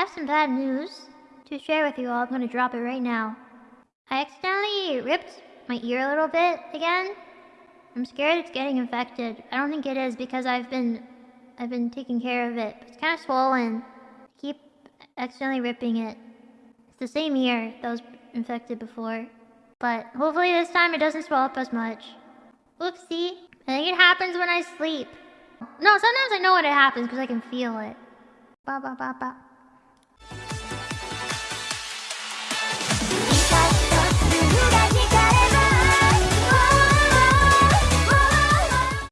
have some bad news to share with you all. I'm gonna drop it right now. I accidentally ripped my ear a little bit again. I'm scared it's getting infected. I don't think it is because I've been I've been taking care of it. It's kind of swollen. I keep accidentally ripping it. It's the same ear that was infected before. But hopefully this time it doesn't swell up as much. Oopsie. I think it happens when I sleep. No, sometimes I know when it happens because I can feel it. Ba ba ba ba.